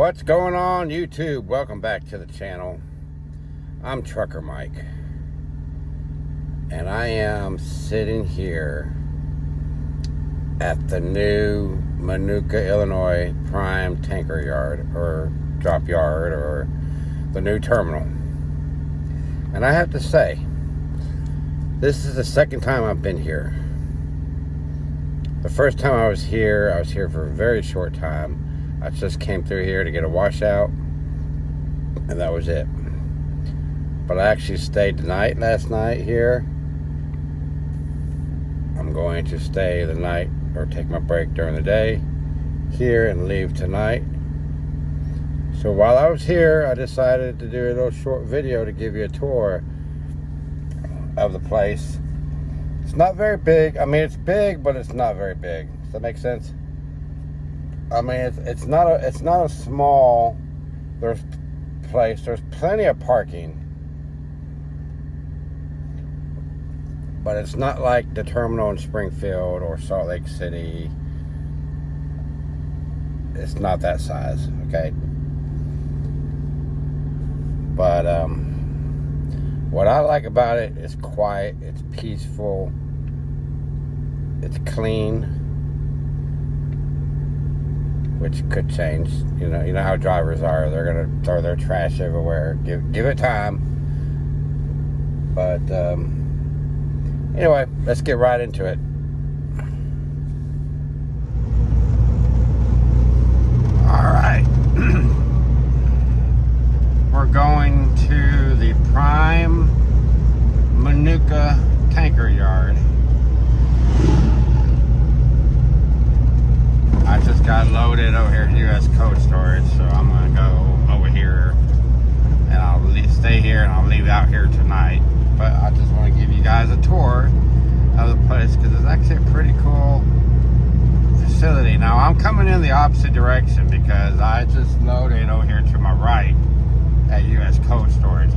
What's going on YouTube? Welcome back to the channel. I'm Trucker Mike. And I am sitting here at the new Minooka, Illinois Prime Tanker Yard or Drop Yard or the new terminal. And I have to say, this is the second time I've been here. The first time I was here, I was here for a very short time I just came through here to get a washout, and that was it. But I actually stayed the night last night here. I'm going to stay the night or take my break during the day here and leave tonight. So while I was here, I decided to do a little short video to give you a tour of the place. It's not very big. I mean, it's big, but it's not very big. Does that make sense? I mean, it's, it's not a it's not a small there's place. There's plenty of parking, but it's not like the terminal in Springfield or Salt Lake City. It's not that size, okay. But um, what I like about it is quiet. It's peaceful. It's clean which could change. You know, you know how drivers are; they're gonna throw their trash everywhere. Give give it time. But um, anyway, let's get right into it. All right, we're going to the Prime Minooka Tanker Yard. I just got over here U.S. Cold Storage, so I'm going to go over here and I'll stay here and I'll leave out here tonight. But I just want to give you guys a tour of the place because it's actually a pretty cool facility. Now I'm coming in the opposite direction because I just loaded over here to my right at U.S. Cold Storage.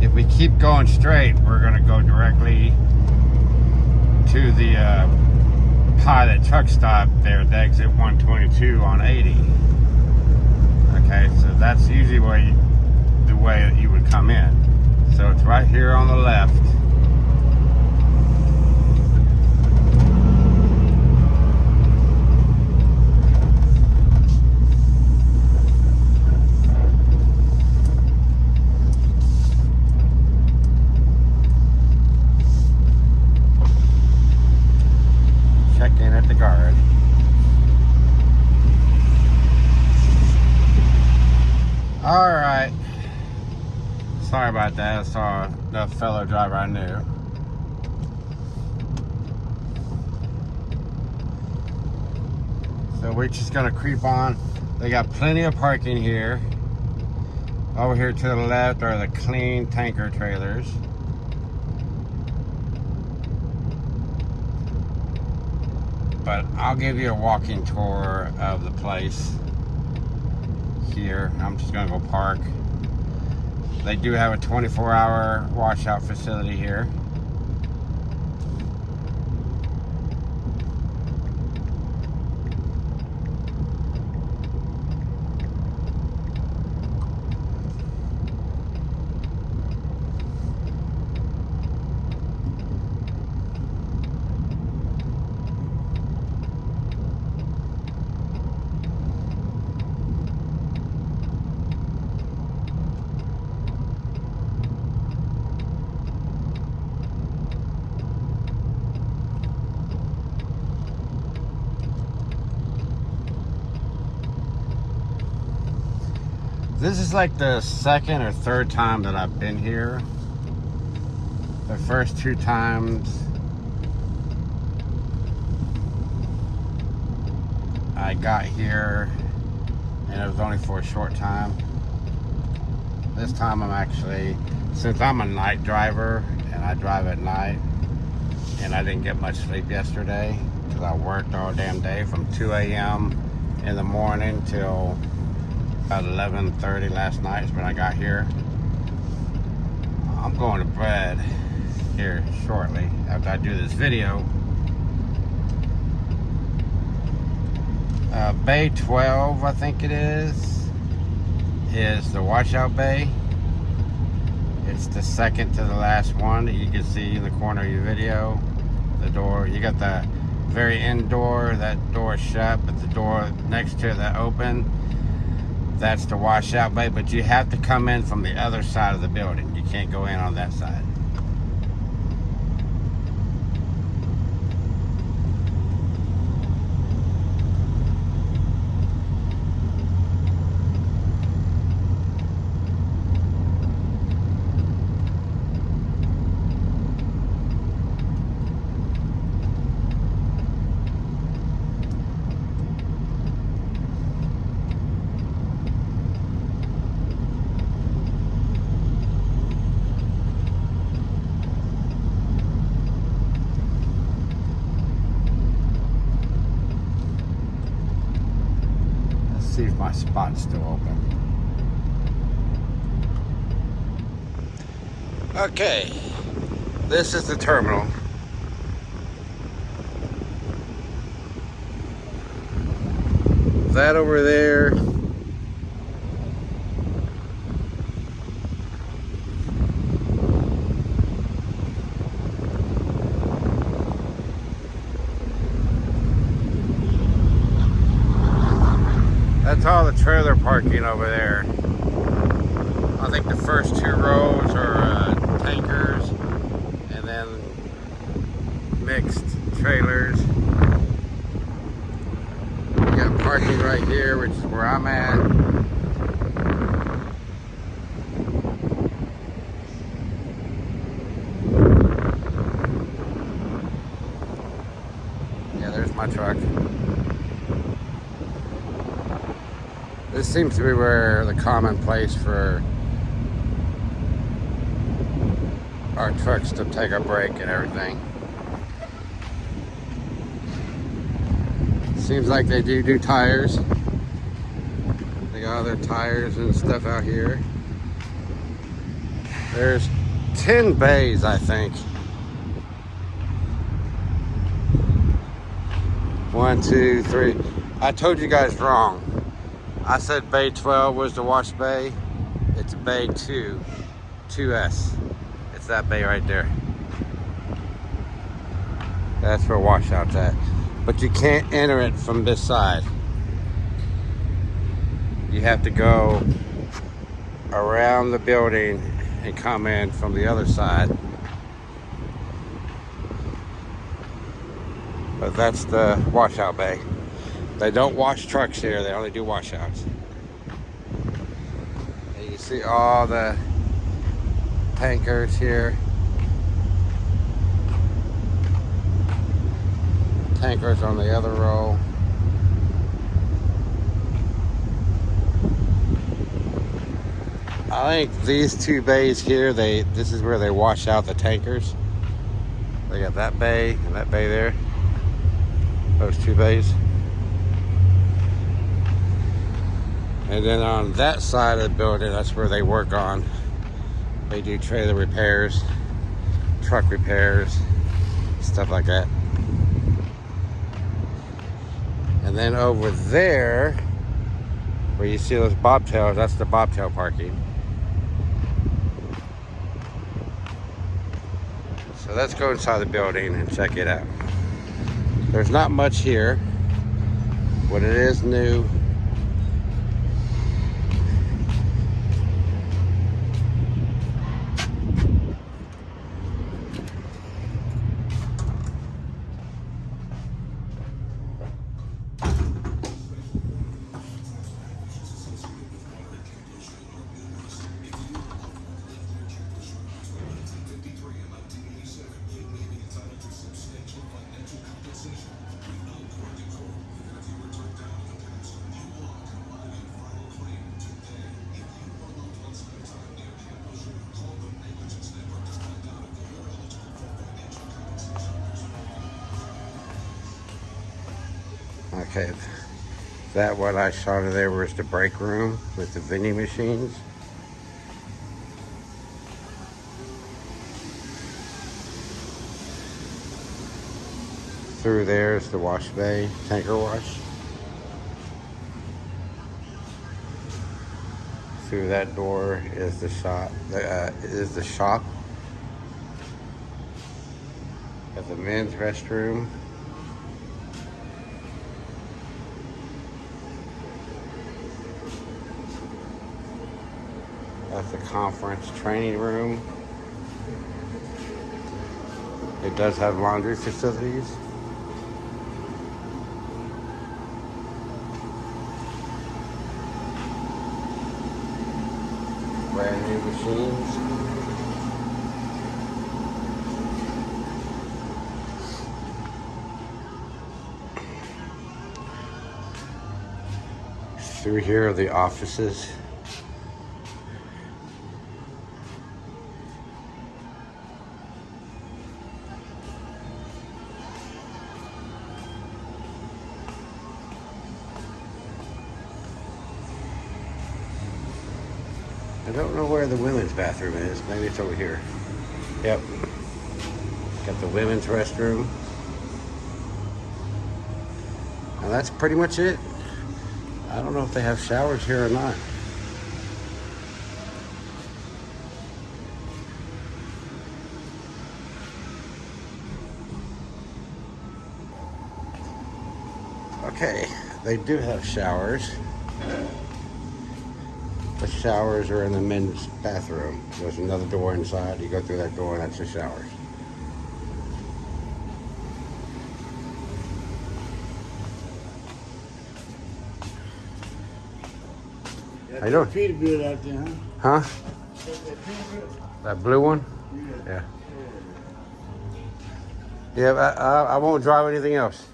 If we keep going straight, we're going to go directly to the uh, pilot truck stop there at the exit 122 on 80. Okay, so that's usually way, the way that you would come in. So it's right here on the left. Sorry about that. I saw the fellow driver I knew. So we're just gonna creep on. They got plenty of parking here. Over here to the left are the clean tanker trailers. But I'll give you a walking tour of the place here. I'm just gonna go park. They do have a 24 hour washout facility here. This is like the second or third time that I've been here. The first two times I got here and it was only for a short time. This time I'm actually, since I'm a night driver and I drive at night and I didn't get much sleep yesterday because I worked all damn day from 2 a.m. in the morning till about 11.30 last night is when I got here. I'm going to bed here shortly after I do this video. Uh, Bay 12, I think it is. is the washout bay. It's the second to the last one that you can see in the corner of your video. The door, you got the very end door, that door shut, but the door next to it that open, that's the washout bay, but you have to come in from the other side of the building. You can't go in on that side. Let's see if my spot's still open. Okay, this is the terminal. That over there. That's all the trailer parking over there. I think the first two rows are uh, tankers and then mixed trailers. We got parking right here, which is where I'm at. Yeah, there's my truck. This seems to be where the common place for our trucks to take a break and everything. Seems like they do do tires. They got all their tires and stuff out here. There's 10 bays, I think. One, two, three. I told you guys wrong. I said Bay 12 was the wash bay. It's Bay 2, 2S. It's that bay right there. That's where washout's at. But you can't enter it from this side. You have to go around the building and come in from the other side. But that's the washout bay. They don't wash trucks here, they only do washouts. And you see all the tankers here. Tankers on the other row. I think these two bays here, they this is where they wash out the tankers. They got that bay and that bay there. Those two bays. And then on that side of the building, that's where they work on. They do trailer repairs, truck repairs, stuff like that. And then over there, where you see those bobtails, that's the bobtail parking. So let's go inside the building and check it out. There's not much here. What it is new That what I saw there was the break room with the vending machines. Through there is the wash bay, tanker wash. through that door is the shop. Uh, is the shop. Got the men's restroom. That's the conference training room. It does have laundry facilities. Brand new machines. Through here are the offices. I don't know where the women's bathroom is. Maybe it's over here. Yep. Got the women's restroom. And that's pretty much it. I don't know if they have showers here or not. Okay, they do have showers. The showers are in the men's bathroom. There's another door inside. You go through that door and that's the showers. How you doing? Peterbilt out there, huh? Huh? That blue one? Yeah. Yeah. Yeah, I, I, I won't drive anything else.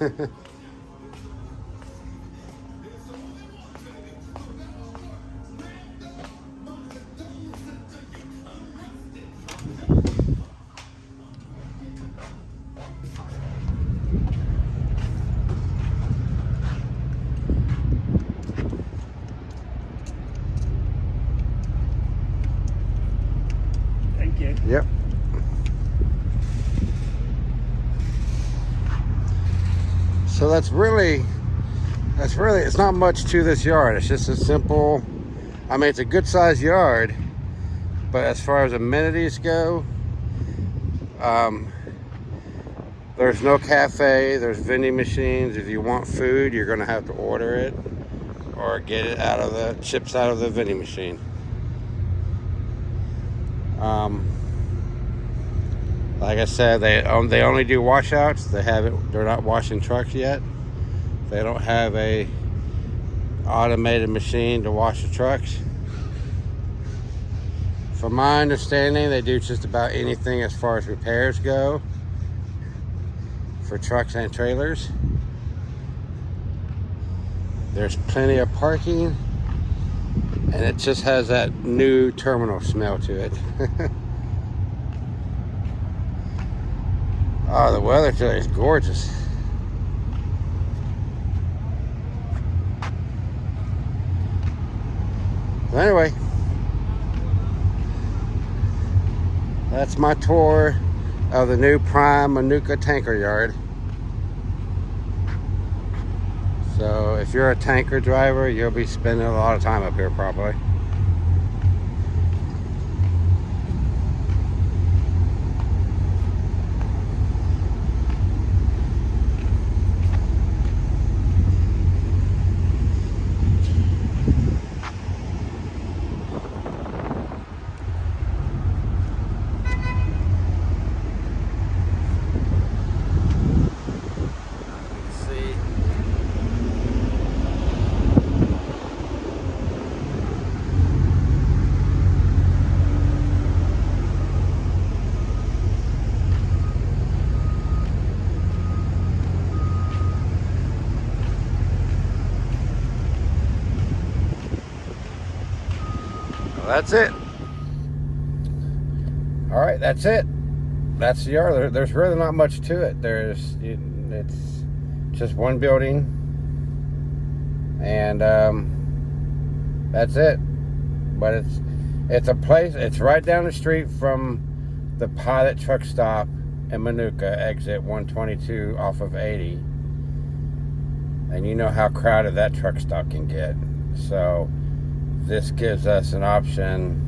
that's really, that's really, it's not much to this yard. It's just a simple, I mean, it's a good sized yard, but as far as amenities go, um, there's no cafe, there's vending machines. If you want food, you're gonna have to order it or get it out of the, chips out of the vending machine. Um, like I said, they um, they only do washouts. They haven't. They're not washing trucks yet. They don't have a automated machine to wash the trucks. From my understanding, they do just about anything as far as repairs go for trucks and trailers. There's plenty of parking and it just has that new terminal smell to it. oh, the weather today is gorgeous. Anyway, that's my tour of the new Prime Minooka Tanker Yard. So if you're a tanker driver, you'll be spending a lot of time up here probably. See. Well, that's it. All right, that's it. That's the yard. There, there's really not much to it. There's it, it's just one building, and um, that's it. But it's it's a place. It's right down the street from the Pilot Truck Stop in Minooka, exit 122 off of 80. And you know how crowded that truck stop can get. So this gives us an option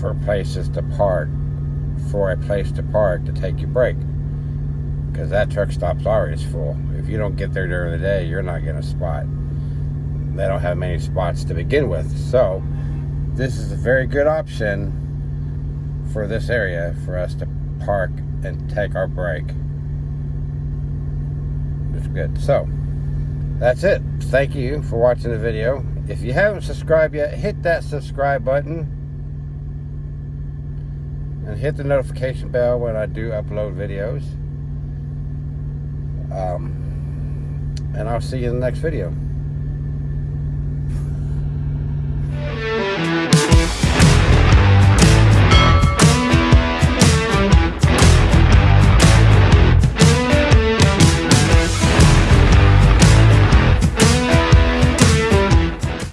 for places to park, for a place to park to take your break. Because that truck stop's always full. If you don't get there during the day, you're not getting a spot. They don't have many spots to begin with. So, this is a very good option for this area for us to park and take our break. It's good. So, that's it. Thank you for watching the video. If you haven't subscribed yet, hit that subscribe button. And hit the notification bell when I do upload videos. Um, and I'll see you in the next video.